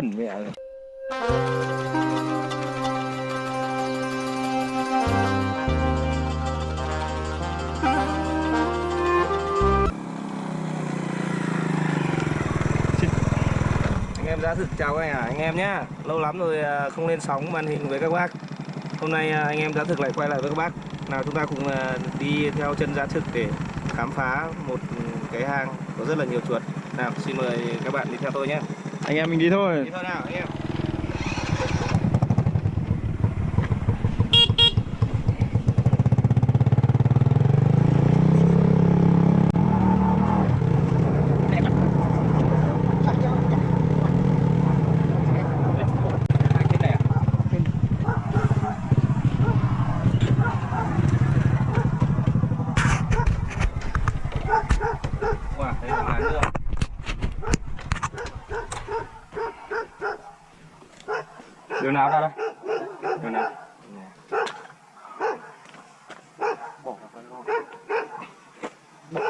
cần mẹ rồi. anh em đã thực chào các anh, à, anh em nhá. Lâu lắm rồi à, không lên sóng màn hình với các bác. Hôm nay à, anh em đã thực lại quay lại với các bác. Nào chúng ta cùng à, đi theo chân giá thực để khám phá một cái hang có rất là nhiều chuột. Nào xin mời các bạn đi theo tôi nhé anh em mình đi thôi. Đi thôi nào anh em Wow, đây là hang nữa. đường nào ra đây đường nào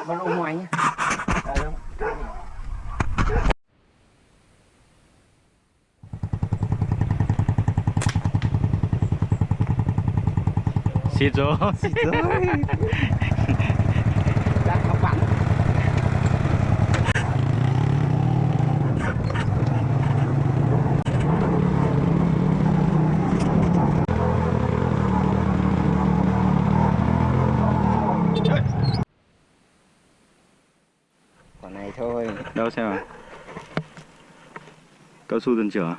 Bỏ vào ngoài nhé xịt rồi Đang bạn. Quả này thôi. đâu xem nào cao su dân trưởng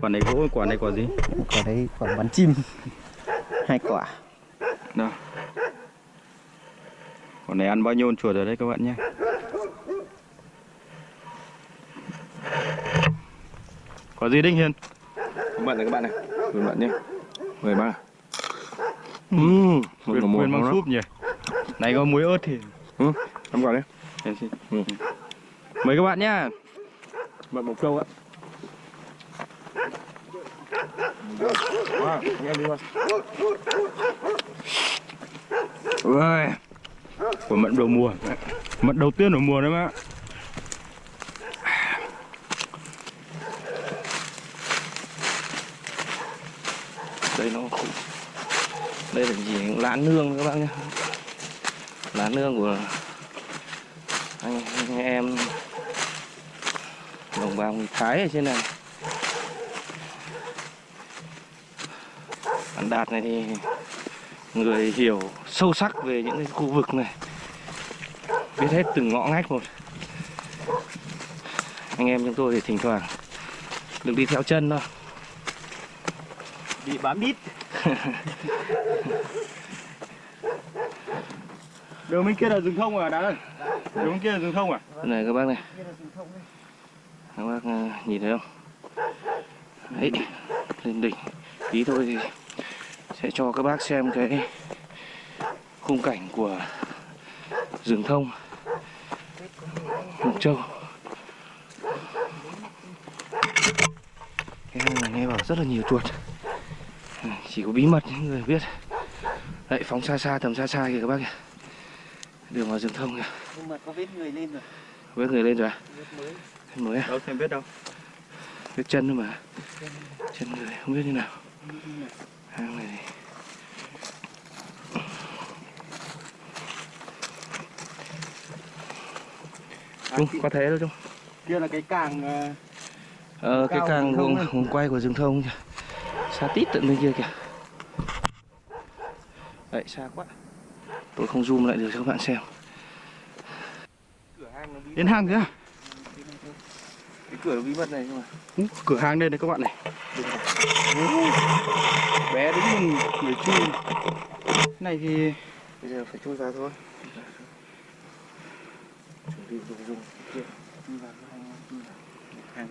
quả này gỗ quả này quả gì Quả đấy quả bắn chim. Hai quả. đâu quả này ăn bao nhiêu con chuột rồi đấy các bạn nhé. Quả gì đinh hiền? Các bạn này các bạn này. Các bạn nhé. Mời ba. Ừ, Ừm, quyền, bằng súp nhỉ. Này có muối ớt thì Ừ, em gọi đấy. Ừ. mời các bạn nhá. Bạn một câu ạ. Wow, anh em đi thôi Ôi, của mận đầu mùa. Mận đầu tiên của mùa đấy mà. Đây nó đây là gì? Lá nương các bác nhé lá nương của anh, anh em đồng bào người Thái ở trên này. Bạn Đạt này thì người hiểu sâu sắc về những cái khu vực này. Biết hết từng ngõ ngách một. Anh em chúng tôi thì thỉnh thoảng được đi theo chân thôi. Bị bám đít đường bên kia là rừng thông à đã ơi? Đường bên kia là rừng thông à? Này các bác này. Các bác ờ, nhìn thấy không? Đấy lên đỉnh. Tí thôi thì sẽ cho các bác xem cái khung cảnh của rừng thông mộc châu. Cái hang này nghe bảo rất là nhiều chuột Ừ, chỉ có bí mật những người biết. Đấy phóng xa xa tầm xa xa kìa các bác kìa. Đường vào rừng thông kìa. Nhưng mà có vết người lên rồi. với người lên rồi à? Vết mới. mới à? đâu xem biết đâu. Vết chân thôi mà. Chân người không biết như nào. Hang này thì Trung, có thế đâu Trung. Kia là cái càng ờ, Ờ, cái càng vùng, vùng quay của rừng thông kìa. Xa tít tận bên kia kìa. Đấy, xa quá. Tôi không zoom lại được cho các bạn xem. Đến hang kìa Cái cửa bí mật này nhưng mà Ú, cửa hàng đây này các bạn này. Bé đứng mình người chui. Này thì Bây giờ phải chui vào thôi Bị dùng dùng kia hang.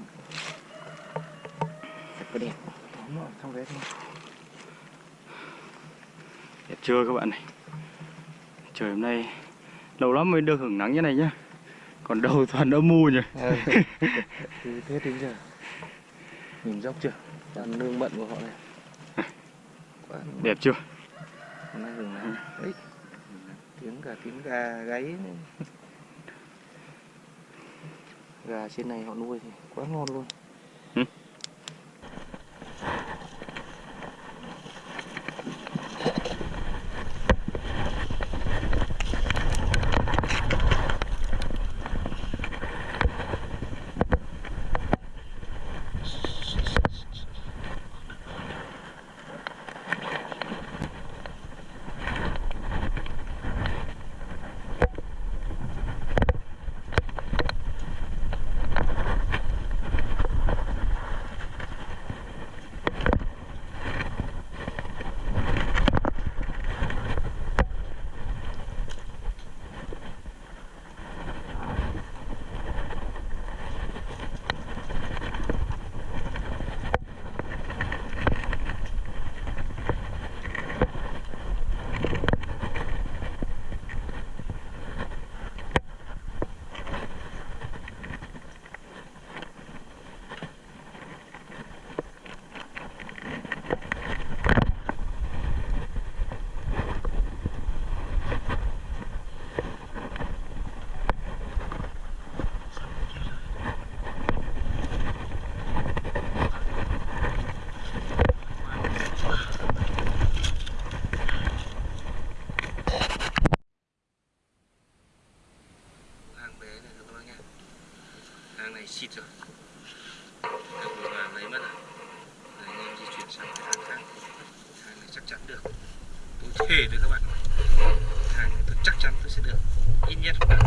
Thật có đẹp Tóm ở trong đấy thôi đẹp chưa các bạn này. Trời hôm nay lâu lắm mới được hưởng nắng như này nhá. Còn đầu toàn âm mù nhỉ? Từ thế đến giờ. Nhìn dốc chưa? Toàn nương mận của họ này. Quá đẹp chưa? hôm nay rừng nắng. Ấy tiếng cả tiếng gà gáy gà trên này họ nuôi thì quá ngon luôn hang bé này các bác nhé hang này xịt rồi được vừa vàng lấy mất rồi Rồi anh em di chuyển sang cái hang khác hang này chắc chắn được tôi thề với các bạn hang này tôi chắc chắn tôi sẽ được ít nhất là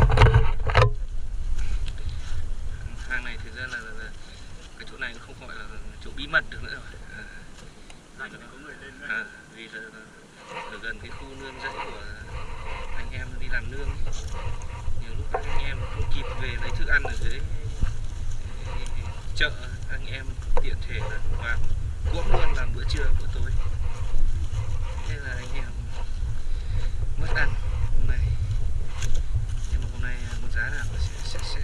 hang này thực ra là, là, là cái chỗ này cũng không gọi là chỗ bí mật được nữa rồi à, à, vì là, là ở gần cái khu nương rẫy của anh em đi làm nương ấy nhiều lúc các anh em không kịp về lấy thức ăn ở dưới chợ anh em tiện thể là vào cuỗm luôn làm bữa trưa bữa tối thế là anh em mất ăn hôm nay nhưng mà hôm nay một giá nào sẽ sẽ sẽ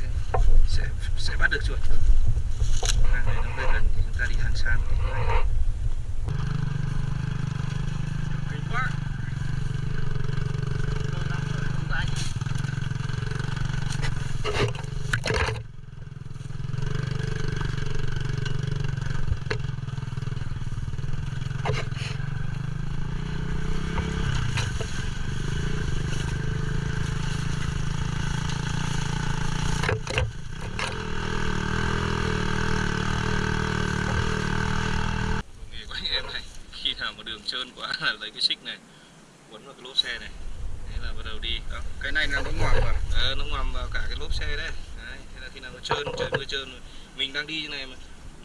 sẽ, sẽ bắt được chuột hang này nó hơi gần thì chúng ta đi hang xa một tí nữa Kinh quá nghề của anh em này khi trơn quá là lấy cái xích này quấn vào cái lốp xe này. Thế là bắt đầu đi. Đó. cái này là nó ngoạm vào ờ, nó ngoằm vào cả cái lốp xe đấy. Đấy thế là khi nào nó trơn trời mưa trơn rồi mình đang đi như này mà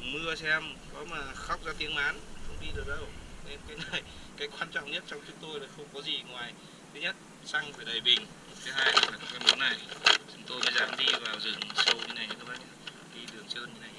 mưa xem có mà khóc ra tiếng mán không đi được đâu. Nên cái này cái quan trọng nhất trong chúng tôi là không có gì ngoài. Thứ nhất xăng phải đầy bình. Thứ hai là cái món này chúng tôi mới dám đi vào rừng sâu như này các bác nhé. Đi đường trơn như này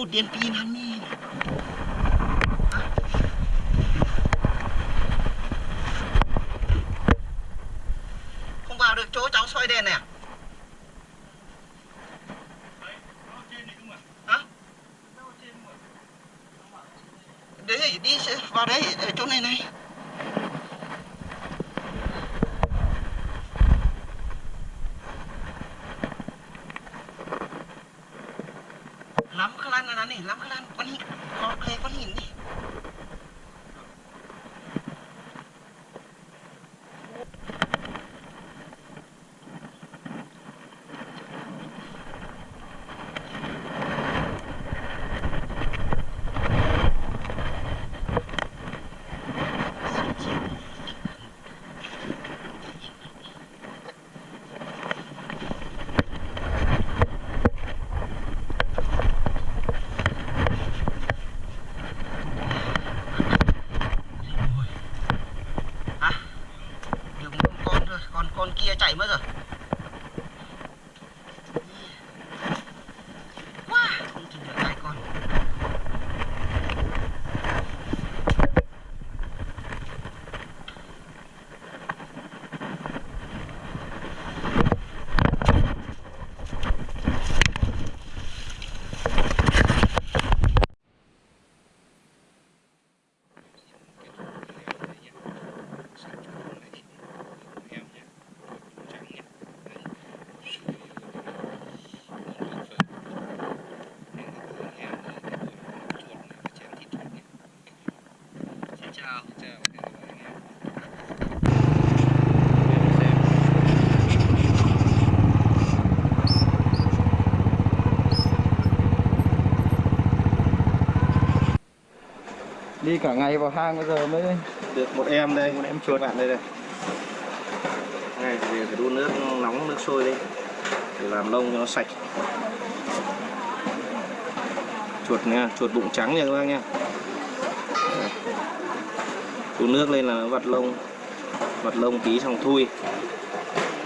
Ô, điện pin hắn nhỉ Không vào được chỗ cháu xoay đèn này à? Mất rồi quá không chỉ được hai con xin chào đi cả ngày vào hang bây giờ mới được một em đây một em chuột bạn đây đây. Này thì phải đun nước nóng nước sôi đi. Để làm lông cho nó sạch. Chuột nha chuột bụng trắng nha các bác nha đun nước lên là nó vặt lông. Vặt lông tí xong thui.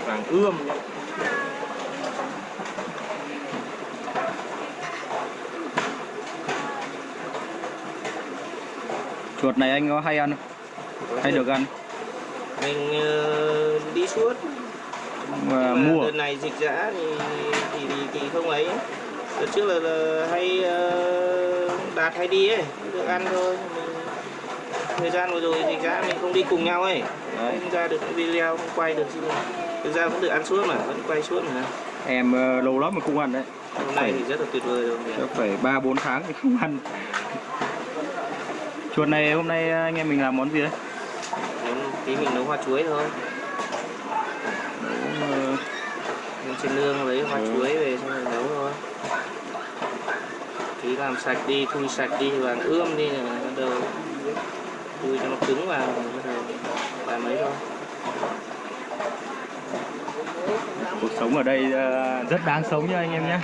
Vàng ươm. nhá. Chuột này anh có hay ăn không? hay được ăn? Mình ờ, đi suốt. Mà mà mua. đợt này dịch dã thì thì, thì, thì không ấy. Đợt trước là, là hay ờ, đạt hay đi ấy được ăn thôi. Mình, thời gian vừa rồi dịch dã mình không đi cùng nhau ấy. Đấy. không ra được cái video không quay được gì. Thực ra vẫn được ăn suốt mà vẫn quay suốt mà. Em ờ, lâu lắm mà không ăn đấy. Hôm nay thì rất là tuyệt vời rồi. phải ba bốn tháng thì không ăn chuột này hôm nay anh em mình làm món gì đấy? Muốn tí mình nấu hoa chuối thôi. Ờ, Mình trên nương lấy hoa Ừ. chuối về xong rồi nấu thôi. Tí làm sạch đi thui sạch đi vàng ươm đi rồi bắt đầu thui cho nó cứng vào bắt đầu làm ấy thôi. Cuộc sống ở đây ờ, rất đáng sống nha anh em nhé.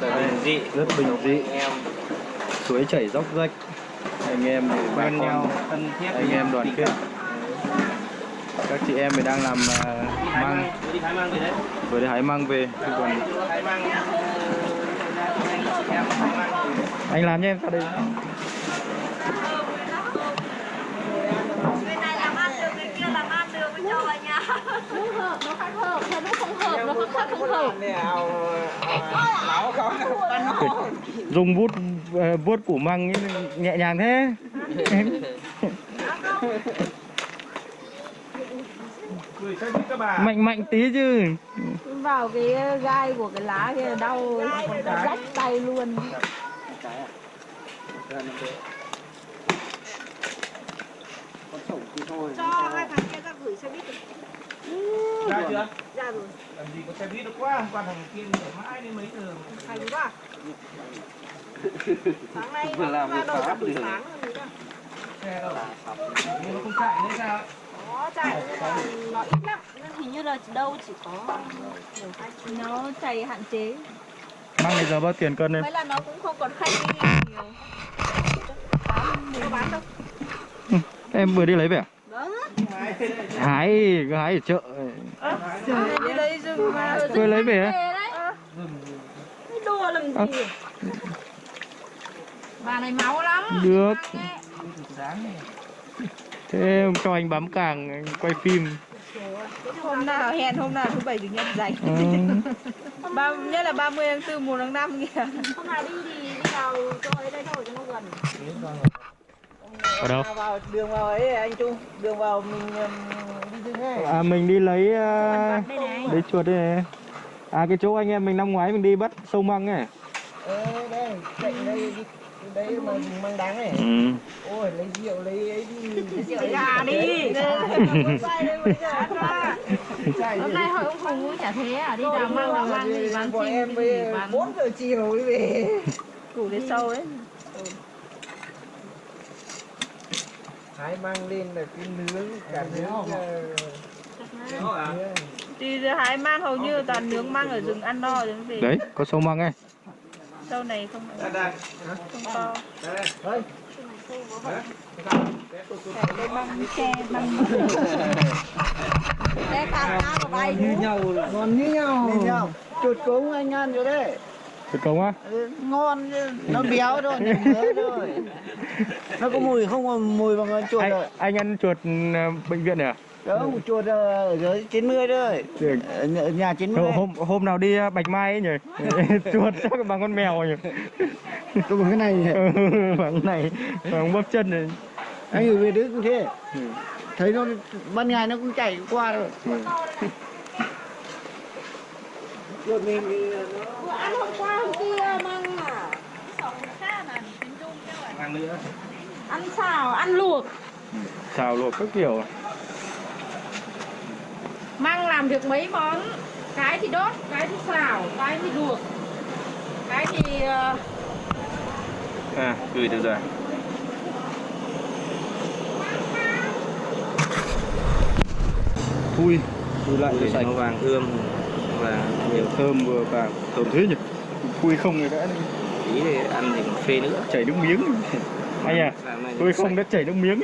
Rất là bình dị. Rất bình dị. Em. Suối chảy dốc rách anh em thì bà quen con nhau thân thiết anh em đoàn kết. các chị em thì đang làm ờ, đi hái măng măng đi hái măng về đấy. Vừa đi hái măng về chứ còn ờ, anh làm cho em ra đây. Bên này làm ăn được, bên kia làm ăn được với trời nhà. Nó hợp, nó khác hợp, thôi nó không hợp, nó khác khác không hợp. dùng bút ờ, vuốt củ măng ấy, nhẹ nhàng thế. Mạnh mạnh tí chứ. Vào cái gai của cái lá kia đau, rách tay luôn. cho hai thằng kia ra gửi xe buýt ra chưa? ra rồi. Làm gì có xe buýt được quá qua thằng kia để mãi đến mấy giờ hay quá. Sáng nay nó ra đầu cả buổi sáng rồi xe đâu? Nhưng nó không chạy nữa sao? Có chạy nhưng mà nó ít lắm. Nên hình như là đâu chỉ có hai nó chạy hạn chế. Mang bây giờ bao tiền cân em? mấy là nó cũng không còn khách đi nhiều. Bán có bán đâu. Em vừa đi lấy về à? Vâng Hái, cứ hái ở chợ. Tôi lấy về đấy đùa làm gì Bà này máu lắm Được. Thế em cho anh bấm càng anh quay phim. Hôm nào hẹn hôm nào thứ bảy chủ nhật rảnh ừ. ba nhất là 30 tháng 4 1 tháng 5 kìa hôm nào đi thì đi vào chỗ ấy đây thôi cho nó gần. Ở đâu? vào đường vào ấy anh Trung. Đường vào mình ừm, đi dừng ấy. À mình đi lấy uh, đây này lấy chuột đây này. À cái chỗ anh em mình năm ngoái mình đi bắt sâu măng ấy. Ờ đây cạnh đây đấy mà mang đáng này ừ. ôi lấy rượu lấy ấy đi. Rượu gà đi. Hôm nay hội ông Hùng chả thế à? Đi đào măng đào măng gì bán chim em với 4 giờ chiều mới về. Củ đến sâu đấy hái mang lên là cái nướng cả nướng ờ, đi hái mang hầu như toàn nướng mang ở rừng ăn no rồi mới về Đấy có sâu măng ấy. Sâu này không đây đây. Không to đây che băng Để càng cá của bay như nhau ngon như nhau. Như nhau. Chuột cống anh ăn rồi đấy Chuột cống á? Ừ, ngon chứ nó béo thôi thôi nó có mùi không có mùi bằng con chuột Anh, rồi anh ăn chuột ờ, bệnh viện này à? không chuột ở dưới 90 thôi Được. ở nhà- ở nhà 90 Hôm, hôm, hôm nào đi ờ, Bạch Mai ấy nhỉ? chuột chắc bằng con mèo nhỉ? tôi bằng cái này Ừ, bằng này, bằng bắp chân này anh ở về Đức cũng thế Ừ. thấy nó ban ngày nó cũng chạy qua rồi chuột mình thì Vừa ăn hôm qua hôm kia mang à? Ăn nữa. Ăn xào, ăn luộc. Xào luộc các kiểu Măng làm được mấy món? Cái thì đốt, cái thì xào, cái thì luộc. Cái thì ờ, À, gửi được rồi. Thui, thui lại cho sạch. nó vàng ươm và Vừa thơm vừa vàng Thơm thế nhỉ? Thui không thì đã tí thì ăn thì còn phê nữa. Chảy nước miếng. Anh à, sạch. không đã chảy nước miếng.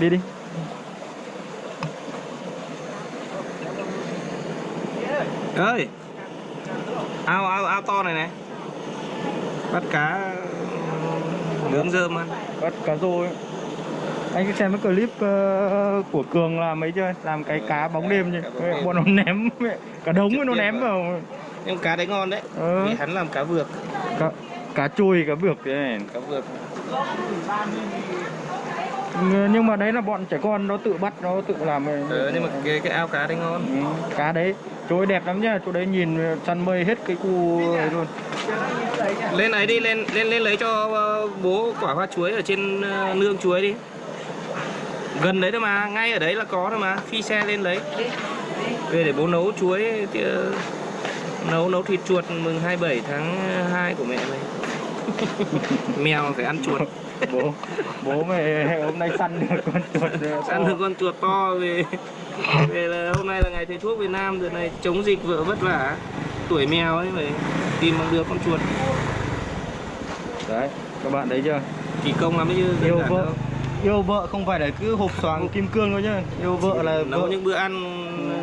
Đi đi. Ơi! Ao ao ao to này này. Bắt cá nướng rơm ăn. Bắt cá rô ấy anh cứ xem cái clip ờ, của Cường làm mấy chưa? Làm cái cá bóng đêm chứ. Bọn nó ném cả đống nó ném vào. Nhưng cá đấy ngon đấy. Ờ. vì hắn làm cá vược cá, cá chui cá vược thế này cá vược Ừ, nhưng mà đấy là bọn trẻ con nó tự bắt nó tự làm ờ, nhưng mà cái cái ao cá đấy ngon. Ừ, cá đấy. Chỗ ấy đẹp lắm nhá chỗ đấy nhìn săn mây hết cái khu ấy luôn. Lên ấy đi lên lên lên lấy cho ờ, bố quả hoa chuối ở trên ờ, nương chuối đi gần đấy thôi mà ngay ở đấy là có thôi mà phi xe lên lấy. Về để bố nấu chuối thì, ờ, nấu nấu thịt chuột mừng 27 tháng 2 của mẹ mày. Mèo phải ăn chuột. Bố bố mày hôm nay săn được con chuột ăn được con chuột to về về là hôm nay là ngày thầy thuốc Việt Nam đợt này chống dịch vợ vất vả. Tuổi mèo ấy phải tìm bằng được con chuột. Đấy các bạn thấy chưa? Kỳ công lắm chứ yêu vợ. Yêu vợ không phải là cứ hộp xoàng kim cương đâu nhá. Yêu vợ là nấu vợ những bữa ăn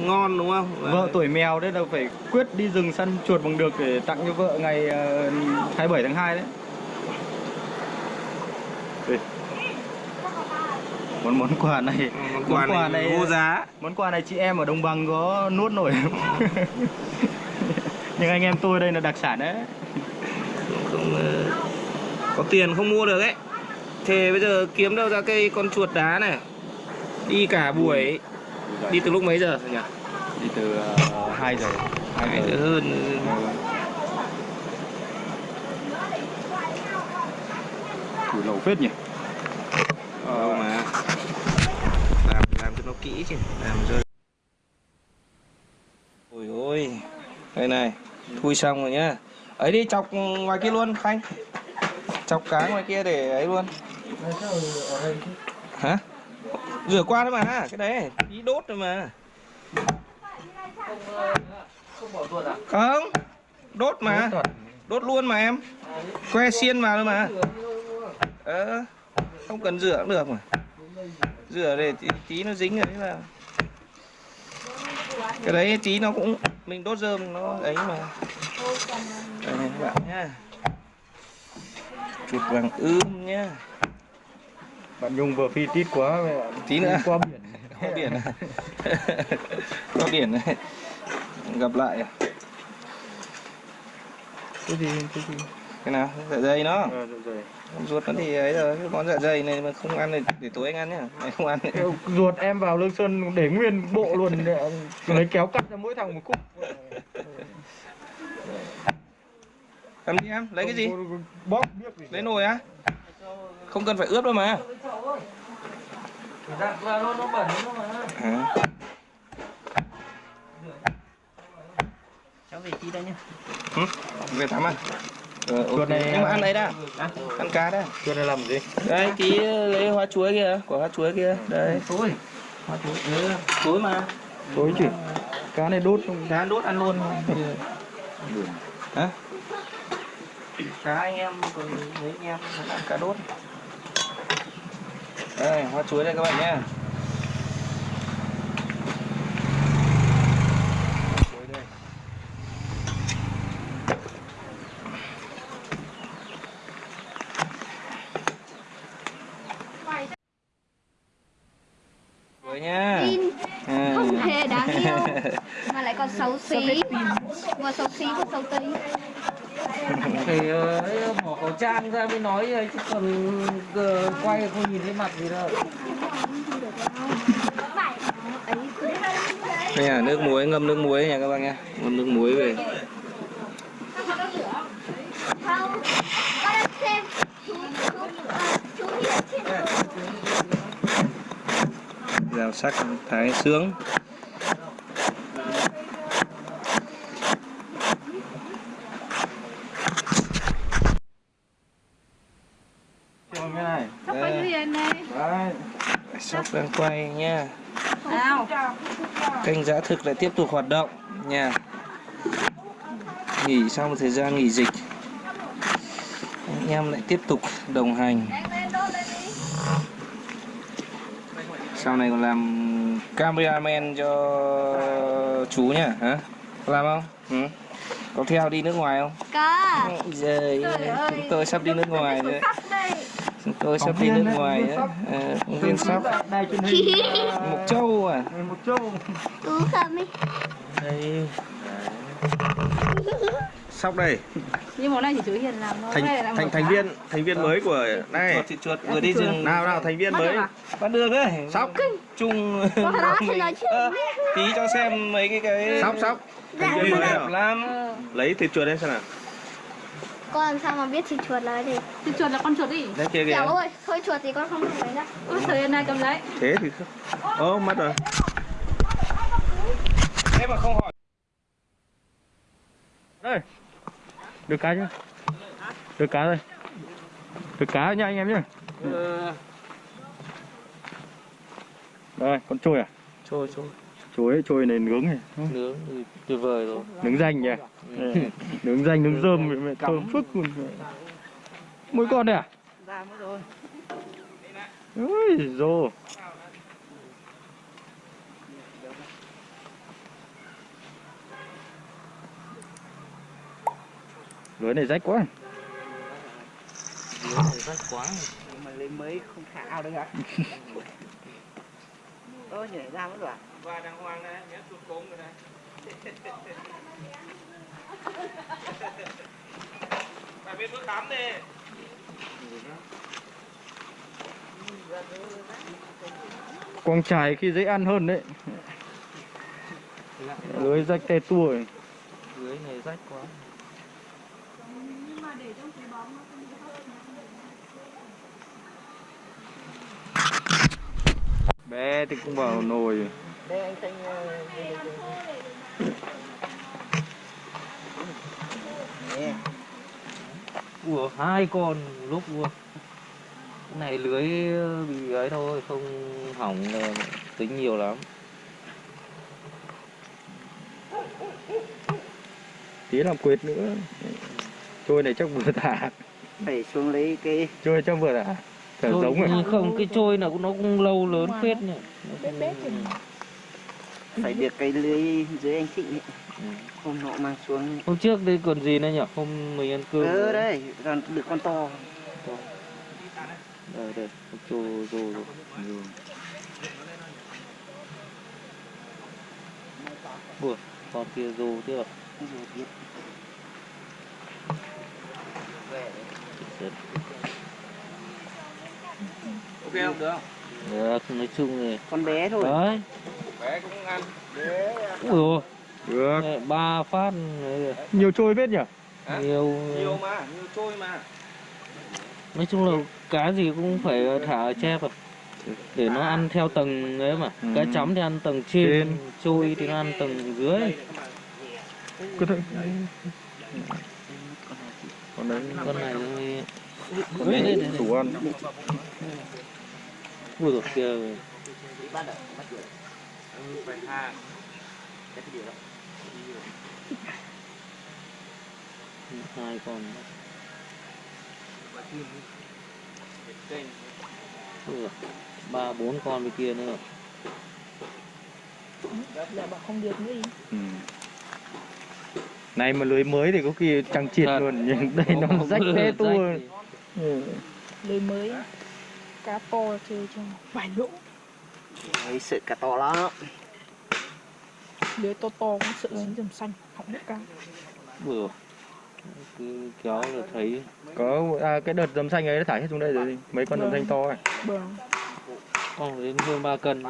ngon đúng không? Vợ tuổi mèo đấy là phải quyết đi rừng săn chuột bằng được để tặng cho vợ ngày ờ, 27 tháng 2 đấy. Đây. món món quà này món quà này vô giá. món quà này chị em ở đồng bằng có nuốt nổi. Không? nhưng anh em tôi đây là đặc sản đấy. Không ờ, có tiền không mua được ấy thế bây giờ kiếm đâu ra cây con chuột đá này? Đi cả buổi đi từ lúc mấy giờ nhỉ? Đi từ uh, 2 giờ. Hai giờ. hơn. Củ lẩu phết nhỉ? Đâu mà. kỹ chứ. Làm rơi ôi ôi đây này thui xong rồi nhá. Ấy đi chọc ngoài kia luôn khanh. Chọc cá ngoài kia để ấy luôn hả? Rửa qua thôi mà cái đấy. Tí đốt rồi mà. Không đốt mà. Đốt luôn mà em. Que xiên vào thôi mà. Ờ không cần rửa cũng được mà. Rửa để tí, tí nó dính rồi đấy vào cái đấy tí nó cũng mình đốt rơm nó ấy mà. Đây này các bạn nhá. Chuột vàng ươm nhá bạn Nhung vừa phi tít quá mẹ tí nữa. qua biển. Có biển à? có biển này. Gặp lại. À? cái gì cái gì? Cái nào? Dạ dày nó. À, rồi, rồi. ruột nó thì ấy rồi cái món dạ dày này mà không ăn thì để tối anh ăn nhá. Này không ăn ruột em vào lương sơn để nguyên bộ luôn. Để lấy kéo cắt ra mỗi thằng một khúc. Làm đi em lấy cái gì? Bóp biết gì lấy nồi á không cần phải ướp đâu mà. À. cháu về chi đây nhá. Ừ, về tắm à? Ờ, Chuột này, nhưng mà à, ăn đấy đã. Ăn cá đã. Chưa này làm gì? Đây tí lấy hoa chuối kia quả hoa chuối kia. Đây tối hoa chuối ừ, tối mà. Tối chứ. Cá này đốt không? Cá đốt ăn luôn. Hả cá anh em còn mấy anh em ăn cá đốt. Đây hoa chuối đây các bạn nhé. Chuối đây. Chuối nhá. À. không hề đáng yêu. Mà lại còn xấu xí vừa xấu xí vừa xấu tí thì ờ, ấy, bỏ khẩu trang ra mới nói ấy, chứ còn ờ, quay không nhìn thấy mặt gì đâu đây là nước muối ngâm nước muối nha các bạn nha ngâm nước muối về. Rào sắc thái sướng Xem cái này sắp quay Đây. gì này đấy sóc đang quay nha kênh giá thực lại tiếp tục hoạt động nha. Nghỉ sau một thời gian nghỉ dịch. Anh em lại tiếp tục đồng hành. Sau này còn làm cameraman cho chú nhá hả? Làm không? Ừ? có theo đi nước ngoài không? Có. Ơi. chúng tôi sắp đi nước ngoài rồi chúng tôi sắp đi nước ngoài đấy Ờ, phóng viên sắp. hình. Mục châu à? Một châu. Tú không ấy đây. Sóc đây. Nhưng món này chỉ chú hiền làm thôi thành là thành thành viên thành viên mới của này. Chuột chuột vừa đi rừng. nào nào thành viên mới. à? bắt được đấy sóc chung tí cho xem mấy cái cái sóc sóc Dạ. thành viên mới đẹp nào lắm. Ờ, lấy thịt chuột đây xem nào con làm sao mà biết thịt chuột là cái gì? Thì chuột là con chuột đi. Đây kia kìa. Ơi thôi chuột thì con không được lấy đâu ôi trời ơi này cầm lấy. Thế thì không. Ô mất rồi. Thế mà không hỏi. Đây. Được cá chưa? Được cá rồi. Được cá nha anh em nhé đây con trôi à? Trôi trôi ấy, trôi này nướng này. Nướng thì tuyệt vời rồi. Nướng danh nhỉ? Ừ. nướng danh nướng rơm mẹ thơm phức luôn. Mỗi con này à? Ra mất rồi. Ôi dô lưới này rách quá. Rách quá. Mà lấy mới không khảo được à ơ nhảy ra mất rồi à và đàng hoàng này nhé chuột cốm rồi này. Phải biết bước tắm đi. Quang trải khi dễ ăn hơn đấy. Lưới rách te tua ấy. dưới này rách quá. Bé thì cũng vào nồi đây anh thanh ờ, Nè, Ủa, hai con lúc luôn Cái này lưới bị ấy thôi, không hỏng là tính nhiều lắm. Tí làm quệt nữa. Trôi này chắc vừa thả. Phải xuống lấy cái trôi chắc vừa thả. Thả giống rồi nhưng không, cái trôi nào cũng nó cũng lâu lớn phết nhỉ. Nó cũng- phải được cái lưới dưới anh. Ừ. hôm nọ mang xuống Hôm trước đây còn gì nữa nhỉ? Hôm mình ăn cơm ờ đây còn được con to Đây, đây, trô, rô, rô Ủa, con kia rô à? Rồi biết. Ok không? Được Được, nói chung thì con bé thôi Đấy Bé cũng ăn. Ui dồi, được. Ba phát. Đấy, nhiều trôi biết nhỉ? Hả? nhiều. Nhiều mà, nhiều trôi mà. nói chung là cá gì cũng phải thả ở chép à để nó ăn theo tầng ấy mà. Ừ. cá chấm thì ăn tầng trên, Trên. trôi thì nó ăn tầng dưới. Có thể còn đấy con này thì con đấy đủ ăn. Ui dồi kìa hai. Con. Ui dồi, ba bốn con bên kia nữa. Dạ bảo không được nữa ừ. này mà lưới mới thì có khi chẳng chịt Thật. luôn nhưng đây nó rách rách tua ừ. Lưới mới. Cá to chơi cho vài lỗ. Đấy, sợ cả to lắm Lưới to to cũng sợ dính dầm xanh Hỏng nước cá Ui dồi. cứ kéo là thấy. Có à, cái đợt dầm xanh ấy nó thả hết xuống đây rồi mấy con dầm xanh to ấy. Vâng. Con đến hơn ba cân. Ừ.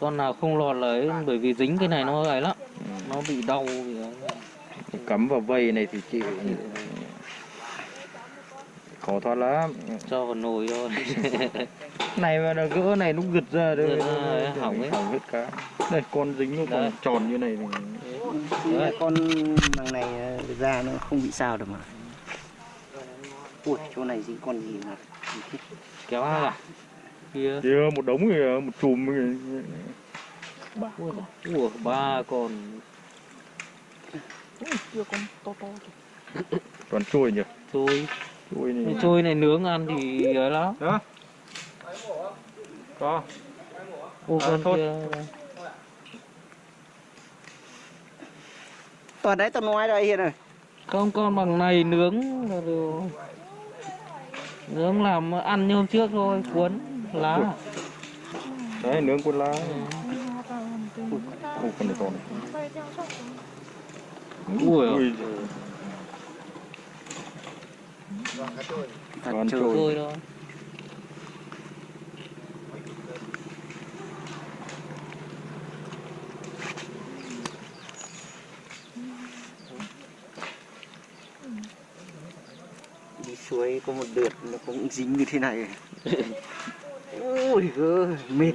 con nào không lọt là ấy bởi vì dính cái này nó ấy lắm. Nó bị đau. Ấy. cắm vào vây này thì chịu khó thoát lắm. Cho vào nồi thôi. Này mà nó gỡ này lúc gật ra đây. Ra, nó- hỏng ấy. hỏng hết cá đây con dính nó còn Đấy. tròn như này thì Đấy. con bằng này ờ, ra nó không bị sao được mà. Ui chỗ này dính con gì mà kéo hai à? Kia. Kia một đống kìa một chùm kìa. Ba ui con. ủa, ba con. Ui, kia con to to kìa. Toàn trôi nhỉ? Trôi trôi cái này. Trôi này nướng ăn thì ấy lắm. Đó. Có. Ô À, con thôi. kia. Toàn đấy tao nói đây hiện rồi không con bằng này nướng là được. Nướng làm ăn như hôm trước thôi cuốn lá. Đấy nướng con lá. Ôi, con này to này. Ui Ui, Thật Con trôi. trôi thôi đi suối có một đợt nó cũng dính như thế này ui gơ mệt.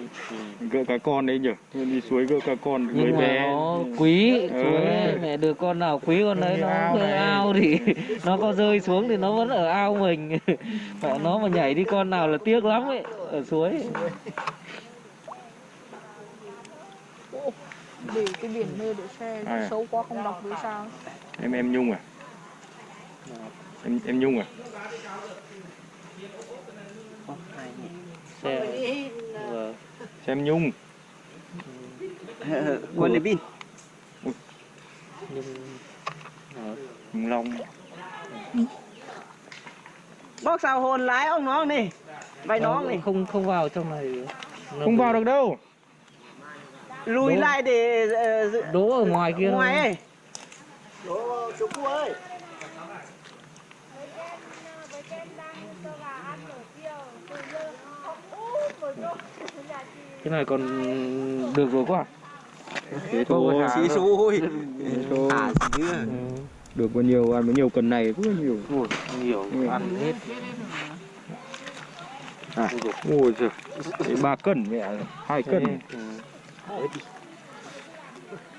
Gỡ cá con đấy nhỉ? Đi suối gỡ cá con mà bé. nó quý Ừ. suối ấy, mẹ được con nào quý con đấy nó ao ao thì nó có rơi xuống thì nó vẫn ở ao mình. Mẹ nó mà nhảy đi con nào là tiếc lắm ấy ở suối. Để cái biển nơi để xe À. Sâu quá không đọc được sao? Em em nhung à? Em em nhung à? Xe Vâng. xem nhung. Quân đến pin. Hùng long. Bóc sao hồn lái ông nó đi vai nó đi không không vào trong này. Nó không bị vào được đâu. Lùi Đúng. lại để dự- đỗ ở ngoài kia ngoài ấy. Xuống cua ơi cái này còn được rồi quá thế Không thôi. thả xí xui. Thả Ừ. được bao nhiêu ăn bao nhiêu cần này là nhiều Ui, nhiều Ừ. ăn hết. À. Ôi giời. Ba cân mẹ hai cân.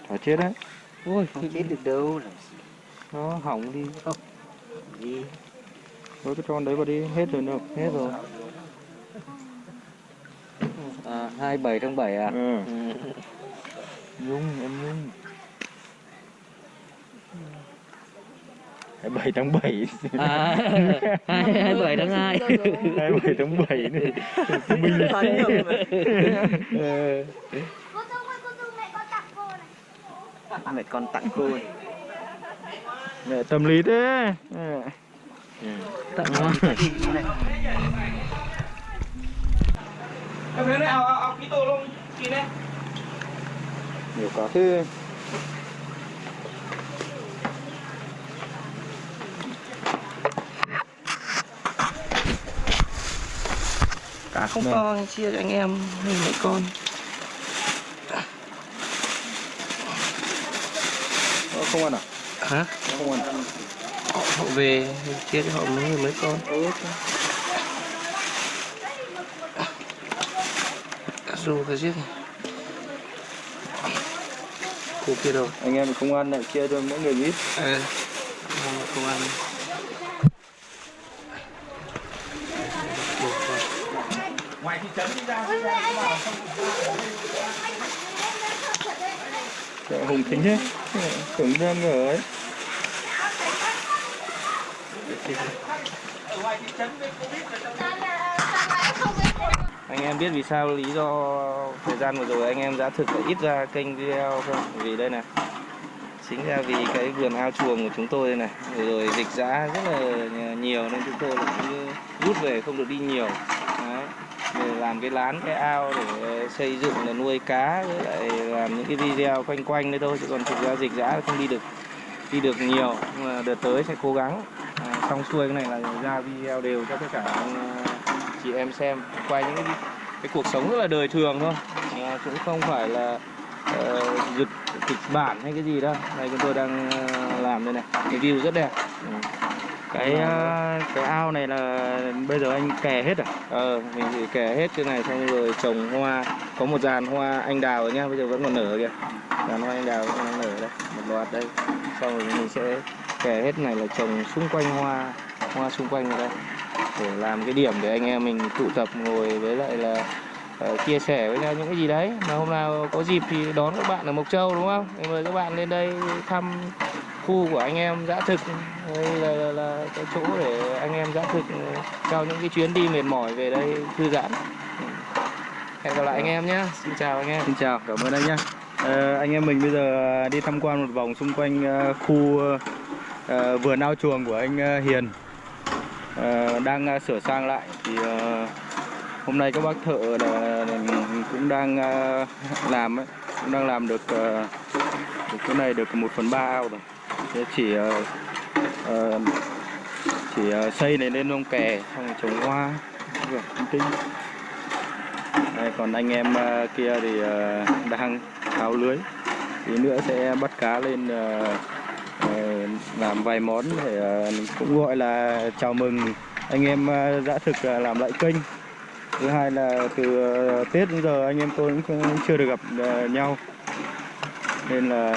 Chả chết đấy. Ôi không chết được đâu nó hỏng đi. Gì với cái con đấy vào đi hết rồi đâu hết rồi à, 27 tháng 7 à ừ. ừ. nhung em nhung. 27 tháng 7 à 27 tháng 2 27 tháng 7 này Ờ, ơi, cô Dung mẹ con tặng cô này. mẹ con tặng cô mẹ tâm lý thế. Ờ. tặng hoa em thấy này ao ao ao ký tô luôn. Ký này nhiều cả thế. Cá không Vâng. to chia cho anh em hay mấy con. Ờ, không ăn à? Hả? Nó không ăn. Họ, về chia cho họ mấy mấy con. Cá rô cá giết cô kia đâu? Anh em không ăn lại chia cho mỗi người ít. Ờ không ăn ngoài thị trấn đi ra. Trời, hùng tính thế tưởng đang ở ấy. Ngoài thị trấn với covid là- sao anh em biết vì sao lý do thời gian vừa rồi anh em đã thực ít ra kênh video không? Vì đây này chính ra vì cái vườn ao chuồng của chúng tôi đây này. Vừa rồi dịch giã rất là nhiều nên chúng tôi cũng rút về không được đi nhiều. Đấy. để làm cái lán cái ao để xây dựng là nuôi cá với lại làm những cái video quanh quanh đấy thôi chứ còn thực ra dịch giã không đi được đi được nhiều. Nhưng mà đợt tới sẽ cố gắng. À, xong xuôi cái này là ra video đều cho tất cả ờ, chị em xem. Quay những cái cái cuộc sống rất là đời thường thôi. À, cũng không phải là uh, giật kịch bản hay cái gì đâu. Đây chúng tôi đang ờ, làm đây này. Review rất đẹp. Ừ. cái ờ, cái ao này là bây giờ anh kè hết à? Ờ mình thì kẻ hết cái này xong rồi trồng hoa. Có một dàn hoa anh đào rồi nhá bây giờ vẫn còn nở kìa. Dàn hoa anh đào vẫn còn đang nở đây một loạt đây. Xong rồi mình sẽ kẻ hết này là trồng xung quanh hoa hoa xung quanh ở đây để làm cái điểm để anh em mình tụ tập ngồi với lại là uh, chia sẻ với nhau những cái gì đấy. Mà hôm nào có dịp thì đón các bạn ở Mộc Châu đúng không? em mời các bạn lên đây thăm khu của anh em dã thực đây là, là, là cái chỗ để anh em dã thực ừ, sau những cái chuyến đi mệt mỏi về đây thư giãn. Hẹn gặp lại anh em nhé xin chào anh em. Xin chào cảm ơn anh nhé à, ờ, anh em mình bây giờ đi tham quan một vòng xung quanh ờ, khu ờ, vườn ao chuồng của anh Hiền. Ờ, đang ờ, sửa sang lại. Thì ờ, hôm nay các bác thợ là cũng đang làm ấy, cũng đang làm được, được cái này được một phần ba ao rồi. Thế chỉ chỉ xây này lên lông kè xong rồi trồng hoa. Tinh đây, còn anh em kia thì đang tháo lưới. Tí nữa sẽ bắt cá lên Ờ, làm vài món để ờ, cũng gọi là chào mừng anh em ờ, dã thực ờ, làm lại kênh thứ hai là từ tết đến giờ anh em tôi cũng chưa được gặp nhau nên là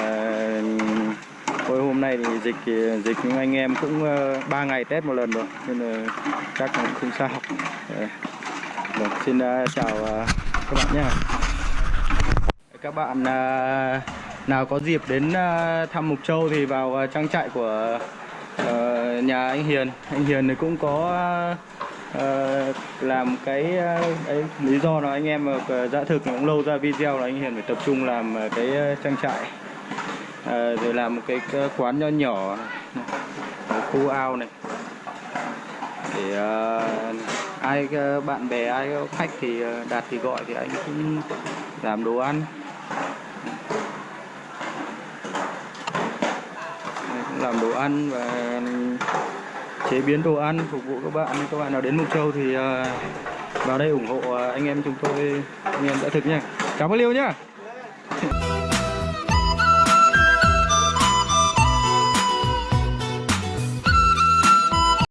thôi hôm nay thì dịch thì dịch nhưng anh em cũng ờ, ba ngày tết một lần rồi nên là chắc cũng không sao Ờ. Vâng, xin chào các bạn nhé. Các bạn nào có dịp đến ờ, thăm Mục Châu thì vào ờ, trang trại của ờ, nhà anh Hiền. Anh Hiền thì cũng có làm cái ấy, lý do là anh em dã thực cũng lâu ra video là anh Hiền phải tập trung làm cái trang trại rồi làm một cái, quán nho nhỏ này. Khu ao này để ai bạn bè ai khách thì đạt đặt thì gọi thì anh cũng làm đồ ăn Đây, cũng làm đồ ăn và chế biến đồ ăn phục vụ các bạn. Các bạn nào đến Mộc Châu thì à, vào đây ủng hộ à, anh em chúng tôi. Anh em đã thực nha cảm ơn Liêu nhá.